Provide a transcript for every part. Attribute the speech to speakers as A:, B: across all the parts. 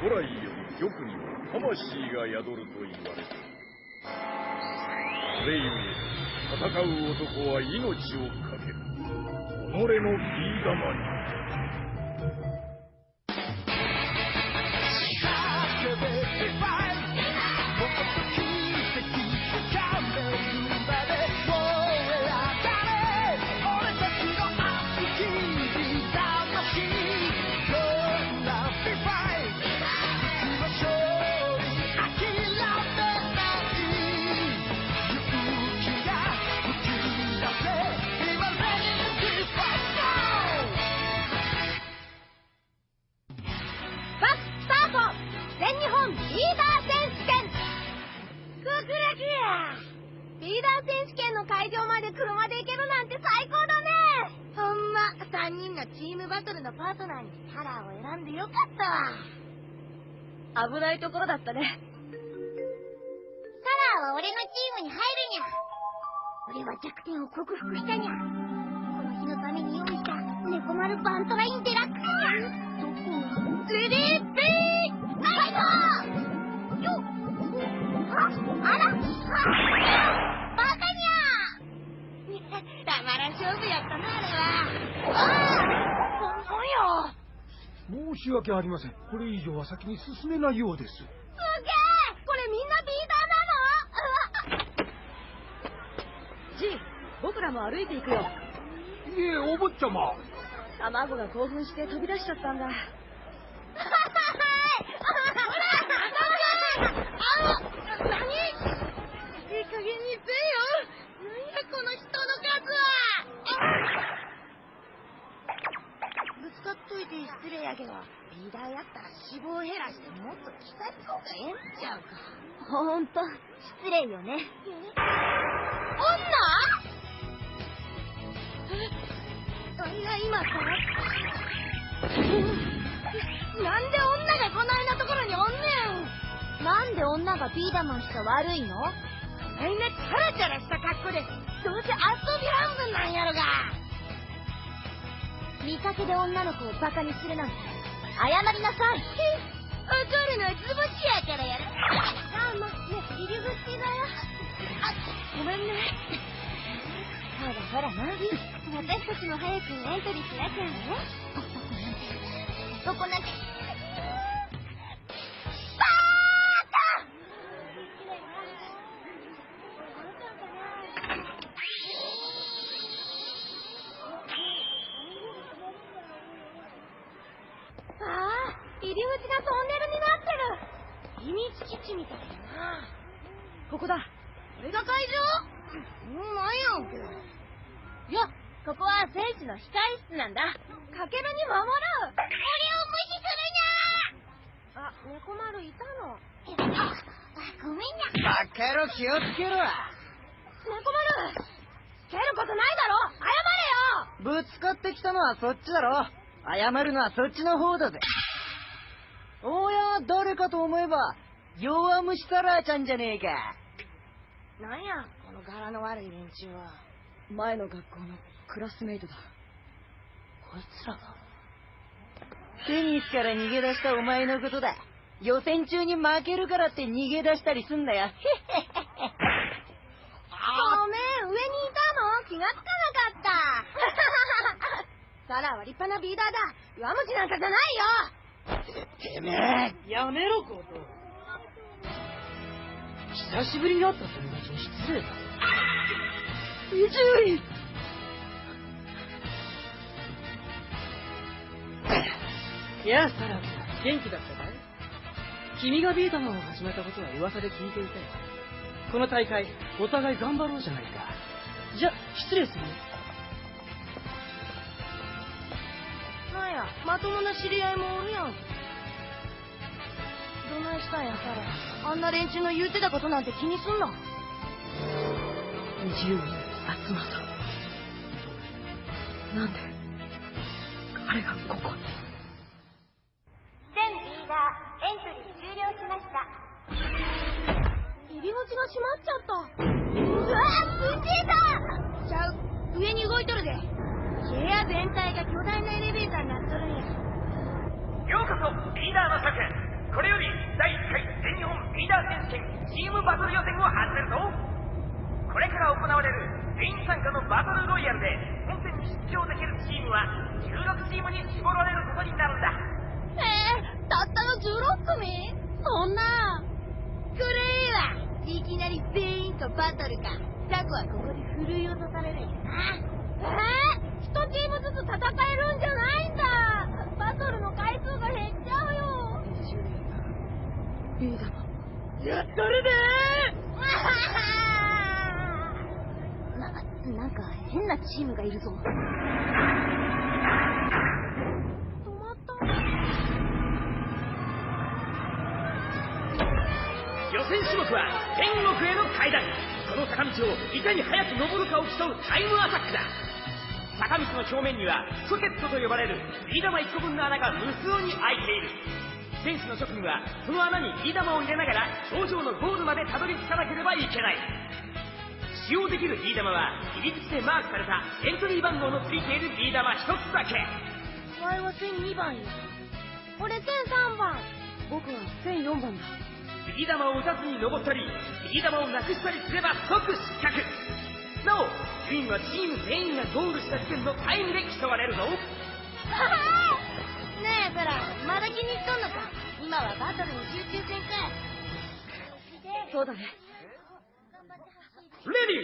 A: 古来より玉には魂が宿ると言われてる。それゆえ戦う男は命を懸ける。己のビー玉に。
B: 危ないところだったね。サ
C: ラーは俺のチームに入るにゃ。俺は弱点を克服したにゃ。この日のために用意した猫丸バントラインデラックスにゃ。どこが？レディービーナイトよああらカにゃたまらん勝負やったな、あれは。ああなん
D: や申し訳ありません。これ以上は先に進めないようです。すげえ
C: これみんなビーダーなの？
B: ジン、僕らも歩いていくよ。
D: いえ、お坊ちゃま。
B: 卵が興奮して飛び出しちゃったんだ。
C: やけど、美大やったら脂肪減らしてもっと鍛えた方がええんちゃうか。
B: ほんと、失礼よね。
C: 女？いや、今さ、なんで女がこないなところにおんね
B: ん？なんで女がビーダマンしか悪いの？
C: みんなチャラチャラした格好で、どうせ遊び半分なんやろが。
B: 見かけで女の子をバカにするなんて。謝りなさい。
C: 怒るのは図星やからやろ
B: あまね入り口だよ。
C: あごめんね。
B: ほらほらな。私たちも早くエントリーしなきゃね。
C: 男なんて
B: 地みたいだな。ここだ。
C: これが会場もうなんやんけ。
B: よここは選手の控え室なんだ。かけるに守る。
C: 俺を無視
B: するにゃあ、猫丸いたの。
C: ごめんな。
E: バカ野郎気をつけろ。
B: 猫丸蹴ることないだろ謝
E: れよぶつかってきたのはそっちだろ謝るのはそっちの方だぜ。おや、誰かと思えば、弱虫サラーちゃんじゃねえか。
C: なんや、この柄の悪い連中は。
B: 前の学校のクラスメイトだ。
C: こいつらが。
E: テニスから逃げ出したお前のことだ。予選中に負けるからって逃げ出したりすんだよ。
C: ごめん、上にいたの？気がつかなかった。サラは立派なビーダーだ。弱虫なんかじゃない
E: よ。てめえ、やめろ、コト。久しぶりに会った友達に失礼だ。伊集院
F: やあ、サラ、元気だった君がビータマンを始めたことは噂で聞いていたよ。この大会、お互い頑張ろうじゃないか。じゃ、失礼するよ。
C: なんや、まともな知り合いもおるやん。どないしたんや、サラ。あんな連中の言うてたことなんて気にすんな。
F: 自由に集まった。なんで、彼がここに？
C: 全リーダー、エントリー終了しました。入り口が閉まっちゃった。うわぁ、ぶちえたちゃう、上に動いとるで。部屋全体が巨大なエレベーターになっとるんや。
G: ようこそ、リーダーの策これより第1回全日本リーダー選手権チームバトル予選を始めるぞこれから行われる全員参加のバトルロイヤルで本戦に出場できるチームは16チームに絞られることになるんだ。
C: えー、たったの16組？そんな。これいいわいきなり全員とバトルか。タコはここでふるい落とされるんやな。えー、一チームずつ戦えるんじゃないんだ。バトルの回数が減っちゃうよ。
F: ビーダマ
C: やったるでな、なんか変なチームがいるぞ。
G: 予選種目は天国への階段。この坂道をいかに早く登るかを競うタイムアタックだ。坂道の表面にはソケットと呼ばれるビー玉1個分の穴が無数に開いている。選手の諸君はその穴にビー玉を入れながら頂上のゴールまでたどり着かなければいけない。使用できるビー玉は入り口でマークされたエントリー番号のついているビー玉1つだけ。
C: 前は1002番や。俺1003番。
F: 僕は1004番だ。
G: ビー玉を打たずに登ったりビー玉をなくしたりすれば即失格。なお順位はチーム全員がゴールした時点のタイムで競われるぞ。
C: ねえ、ブラ、まだ気に入っとんのか。今はバトルに集中せんか
F: そうだね
G: レデ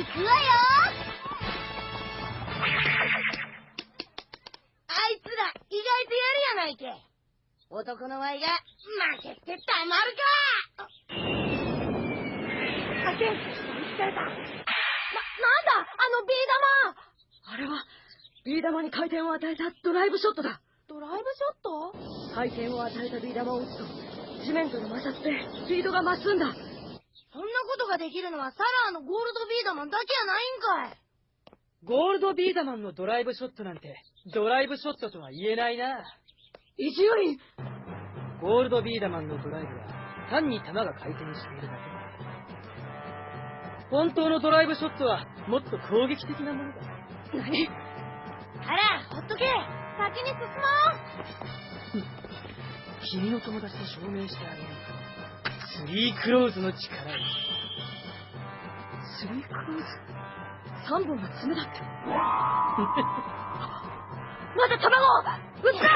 C: 行くわよ。あいつら意外とやるやないけ。男のワイが負けてたまるか。あけん疲れた。な、なんだ？あのビー玉。
F: あれはビー玉に回転を与えたドライブショットだ。
C: ドライブショット？
F: 回転を与えたビー玉を打つと地面との摩擦でスピードが増すんだ
C: そんなことができるのはサラーのゴールドビー玉だけやないんかい。
F: ゴールドビーダマンのドライブショットなんてドライブショットとは言えないな。伊集院ゴールドビーダマンのドライブは単に球が回転しているだけ。だ本当のドライブショットはもっと攻撃的なものだ。何？
C: あらほっとけ。先に進もう。
F: 君の友達に証明してあげるスリークローズの力をスリークローズ？三本の爪だって まだ卵撃った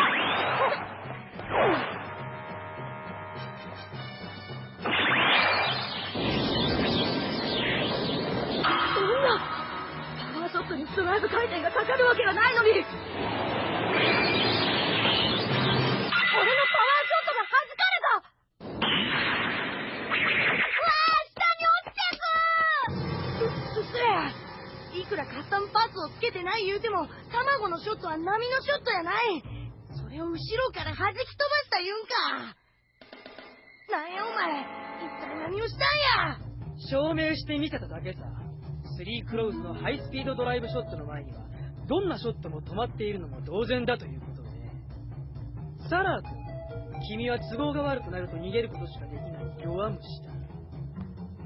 F: そんなパワーショットにドライブ回転がかかるわけがないのに。は波のショットやない。それを後ろから弾き飛ばした言うんか。なんやお前。一体何をしたんや。証明してみせただけさ。スリークローズのハイスピードドライブショットの前にはどんなショットも止まっているのも同然だということで。サラー君君は都合が悪くなると逃げることしかできない弱虫だ。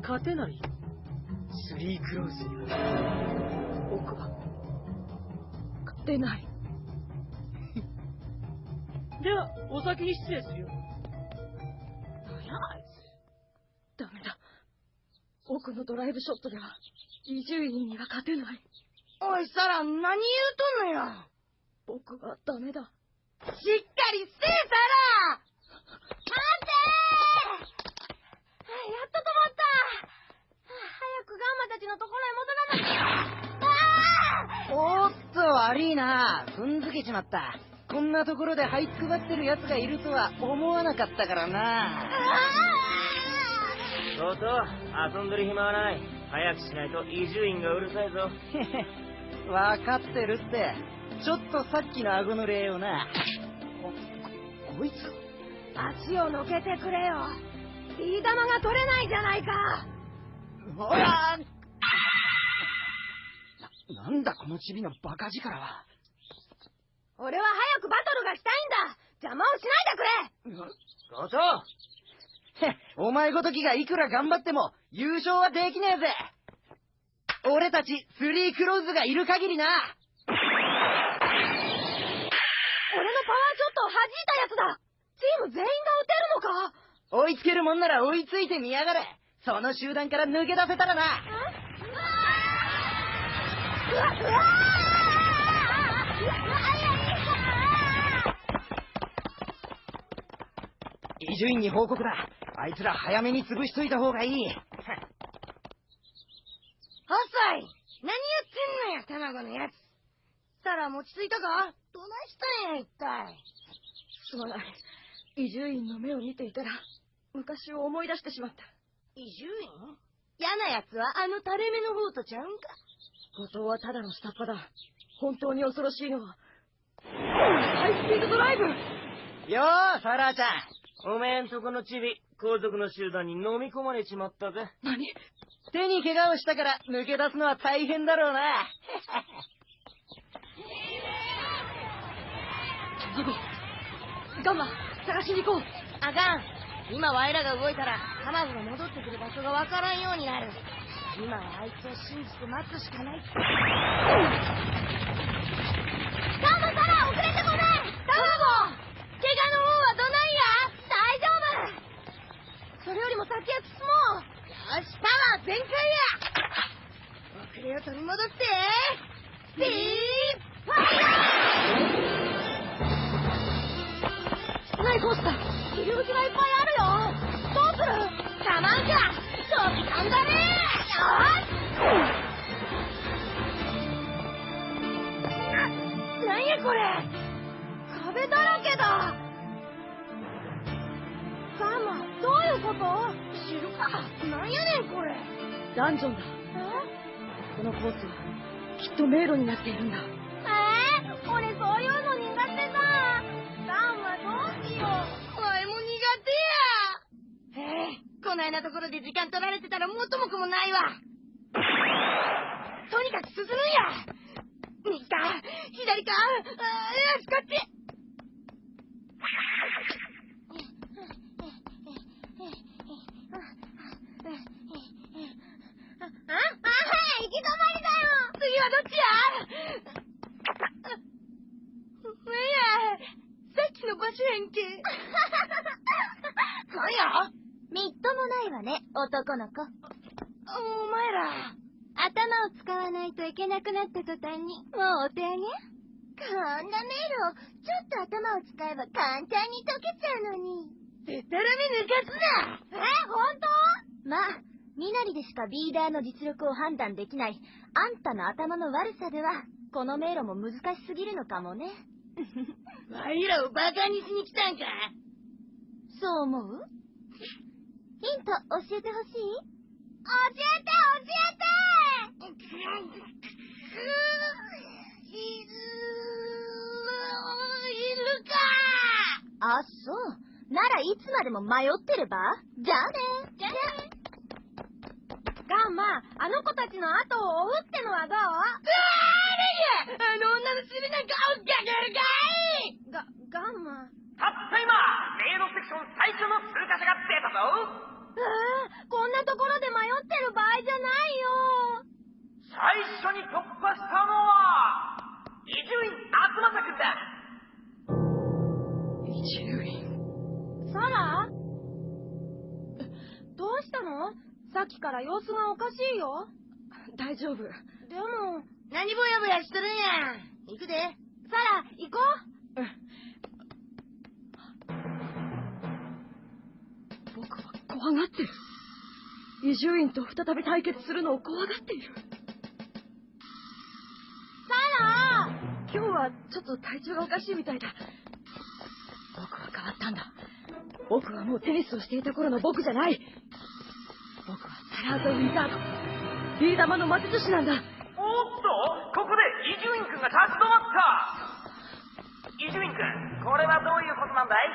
F: 勝てない。スリークローズには。僕は勝てないではお先に失礼するよ。何やあいつ。ダメだ。僕のドライブショットでは伊集院には勝てない。
C: おいサラ何言うとんのよ。
F: 僕はダメだ。
C: しっかりせえサラ。待てやっと止まった。早くガンマたちのところへ戻らなきゃ。あ
E: おーっと悪いな。踏んづけちまったこんなところで這いつくばってる奴がいるとは思わなかったからな
C: ああ
G: そうと、遊んでる暇はない。早くしないと伊集院がうるさいぞ。
E: へへ、わかってるって。ちょっとさっきの顎の礼をな。こ、こいつ
C: 足をのけてくれよ。ビー玉が取れないじゃないか。
E: ほらな、なんだこのチビのバカ力は。
C: 俺は早くバトルがしたいんだ。邪魔をしないでくれ。
G: 校長
E: へ、お前ごときがいくら頑張っても優勝はできねえぜ。俺たちスリークローズがいる限りな。
C: 俺のパワーショットを弾いたやつだ。チーム全員が撃てるのか。
E: 追いつけるもんなら追いついてみやがれ。その集団から抜け出せたらな。
C: うわうわ
E: 伊集院に報告だあいつら早めに潰しといた方がいい
C: 遅い何やってんのや、卵のやつ。サラ持ち着いたか？どないしたんや、一体。
H: すまない。伊集院の目を見ていたら、昔を思い出してしまった。
C: 伊集院？嫌なやつはあの垂れ目の方とちゃうんか？
H: 後藤はただの下っ端だ。本当に恐ろしいのは、ハイスピードドライブ
E: よーサラーちゃん
G: おめえんとこのチビ、皇族の集団に飲み込まれちまったぜ。
H: 何？
E: 手に怪我をしたから抜け出すのは大変だろうな。
H: 卵ガンマ探しに行こう。
C: あかん。今ワイらが動いたら、卵が戻ってくる場所がわからんよう。になる。今はあいつを信じて待つしかない。ガンマサラ遅れてごめん卵怪我の方はどないや大丈夫それよりも先へ進もうよし、パワー全開や遅れを取り戻って。スピーイ
H: ナイフォスタ
C: 入り口がいっぱいあるよ。どうする？飛び込んだねよし。なんやこれ。壁だらけだ。ガンマどういうこと？知るか。なんやねんこれ。
H: ダンジョンだ。のコースは、きっと迷路になっているんだ。
C: えー、俺そういうの苦手だ。ガンマどうしよう。わいも苦手や。ええこないなところで時間取られてたら元も子もないわ。とにかく進むんや。右か左かあーよしこっち。はどっちや？なんや、さっきの場所やんけ。なんや？
B: みっともないわね、男の子。
C: お前ら。
B: 頭を使わないといけなくなった途端に、もうお手上げ？
C: こんな迷路、ちょっと頭を使えば簡単に解けちゃうのに。でたらめ抜かすなえ、本当？
B: まあ、みなりでしかビーダーの実力を判断できない、あんたの頭の悪さでは、この迷路も難しすぎるのかもね。
C: ワイらをバカにしに来たんか
B: そう思う？ヒント教えてほしい？
C: 教えて教えて！いる、いるか！
B: あ、そう。ならいつまでも迷ってれば？じゃあね。
C: じゃあねガンマ、あの子たちの後を追うってのはどう？うわーれやあの女の尻なんか追っかけるかいが、ガンマ。
G: たった今、迷路セクション最初の通過者が出たぞ
C: ああ、こんなところで迷ってる場合じゃないよ。
G: 最初に突破したのは、伊集院厚正くんだ
H: 伊集院。
C: サラ？どうしたの？さっきから様子がおかしいよ。
H: 大丈夫。
C: でも、何ぼやぼやしとるんや。行くで。サラ、行こ
H: 僕は怖がってる。伊集院と再び対決するのを怖がっている。
C: うサラ
H: 今日はちょっと体調がおかしいみたいだ。僕は変わったんだ。僕はもうテニスをしていた頃の僕じゃない。僕はサラーザ・ウィザード。ビー玉の魔術師なんだ。
G: おっとここで伊集院君が立ち止まった伊集院君これはどういうことなんだい？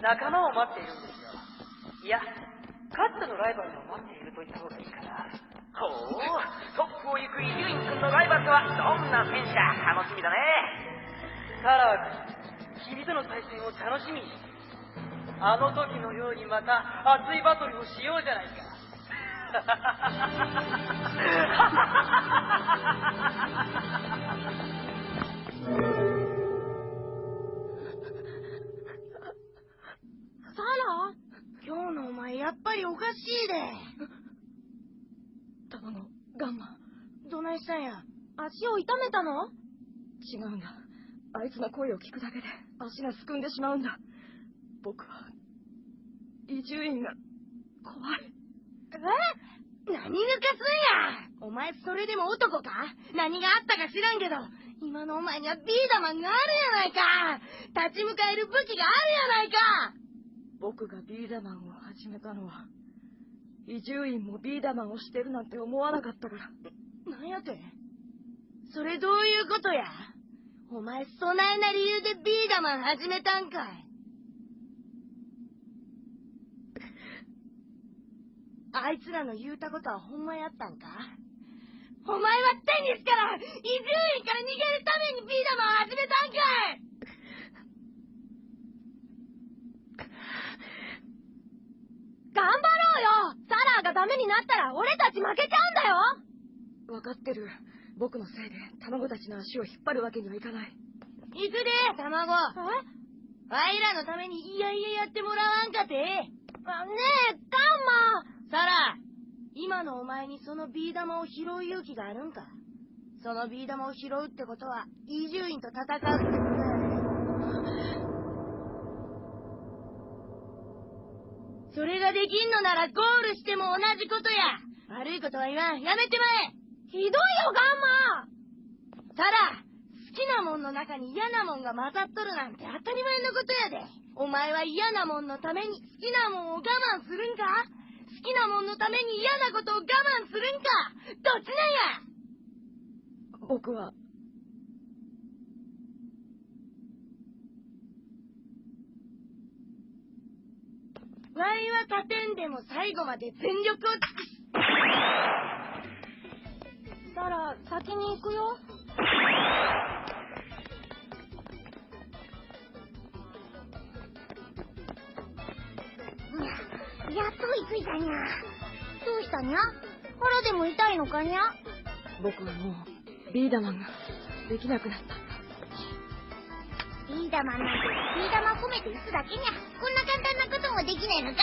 E: 仲間を待っているんですよ。いや、かつてのライバルを待っていると言った方がいいかな。
G: ほうトップを行く伊集院君のライバルとはどんな戦車楽しみだね
E: サラー君、君との対戦を楽しみに。あの時のようにまた熱いバトルをしようじゃないか。
C: サラ？今日のお前やっぱりおかしいで。
H: 卵、ガンマ。
C: どないしたんや？
B: 足を痛めたの？
H: 違うんだ。あいつの声を聞くだけで足がすくんでしまうんだ。僕は、伊集院が怖い。
C: え？何抜かすんや？お前それでも男か？何があったか知らんけど、今のお前にはビーダマンがあるやないか。立ち向かえる武器があるやないか。
H: 僕がビーダマンを始めたのは、伊集院もビーダマンをしてるなんて思わなかったから。
C: なんやて？それどういうことや？お前そないな理由でビーダマン始めたんかいあいつらの言うたことはほんまやったんか？お前はテニスから伊集院から逃げるためにビーダマンを始めたんかい！
B: 頑張ろうよ！サラーがダメになったら俺たち負けちゃうんだよ！
H: わかってる。僕のせいで卵たちの足を引っ張るわけにはいかない。
C: 行くで卵。あいらのためにいやいややってもらわんかて。
B: あねえガンマ
C: サラ今のお前にそのビー玉を拾う勇気があるんか？そのビー玉を拾うってことは伊集院と戦うってことやそれができんのならゴールしても同じことや。悪いことは言わん。やめてまえ。
B: ひどいよガンマ。
C: ただ好きなもんの中に嫌なもんが混ざっとるなんて当たり前のことやで。お前は嫌なもんのために好きなもんを我慢するんか？好きなもんのために嫌なことを我慢するんか。どっちなんや。
H: 僕は、
C: ワイは勝てんでも最後まで全力を尽くす。
B: サラ先に行くよ
C: やっと追いついたにゃ。どうしたにゃ？腹でも痛いのかにゃ？
H: 僕はもう、ビーダマンができなくなった。
C: ビー玉なんてビー玉込めて打つだけにゃ。こんな簡単なこともできないのか？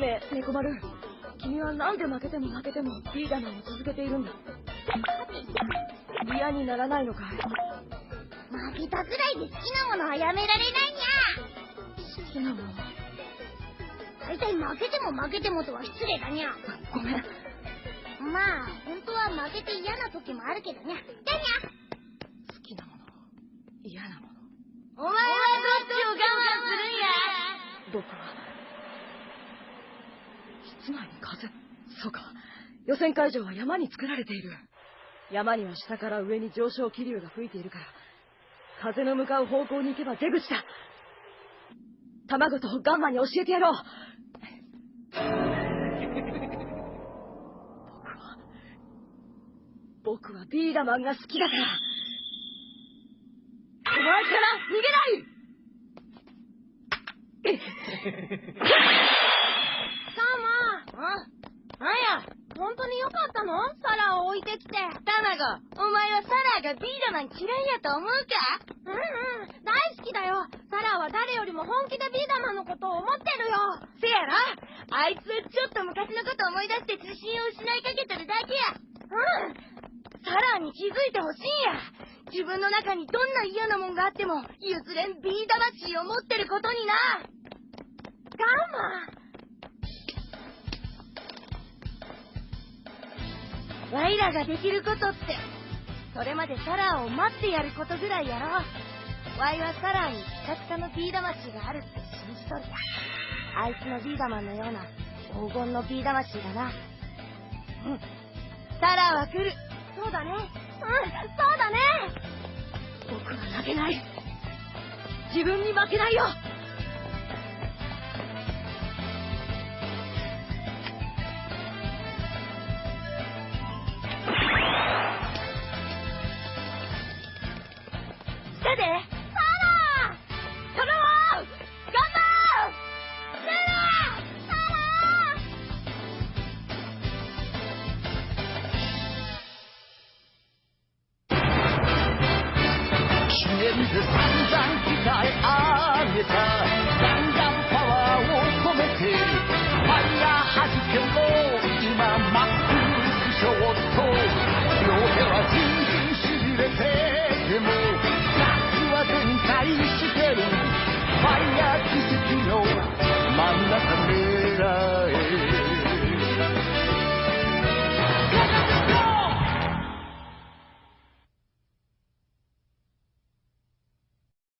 H: ねえ、猫丸。君はなんで負けても負けてもビーダマンを続けているんだ嫌にならないのかい？
C: 負けたくらいで好きなものはやめられないにゃ。
H: 好きなもの。
C: 大体負けても負けてもとは失礼だにゃ。
H: ごめん。
C: まあ、本当は負けて嫌な時もあるけどにゃ。だにゃ。
H: 好きなもの。嫌なもの。
C: お前はどっちを我慢するんや
H: 僕は、室内に風。そうか。予選会場は山に作られている。山には下から上に上昇気流が吹いているから、風の向かう方向に行けば出口だ。卵とガンマに教えてやろう。僕は、僕はビーダマンが好きだから。お前から逃げない
B: ガンマ
C: あなんや
B: 本当によかったの？サラを置いてきて。
C: 卵、お前はサラがビーダマン嫌いやと思うか？
B: うんうん大好きだよ。サラは誰よりも本気でビーダマンのことを思ってるよ。
C: せやろ？あいつはちょっと昔のこと思い出して自信を失いかけてるだけや。
B: うん
C: サラに気づいてほしいんや。自分の中にどんな嫌なもんがあっても、譲れんビー魂を持ってることにな。
B: ガン。マ
C: ワイらができることって、それまでサラーを待ってやることぐらいやろう。ワイはサラーにピカピカのビー魂があるって信じとる。あいつのビーダマンのような黄金のビー魂だな。うん。サラーは来る。そうだね。うん、そうだね。
H: 僕は負けない。自分に負けないよ
C: たで。サラー頼もう頑張ろう。サラーサラー
I: 記念で散々鍛え上げた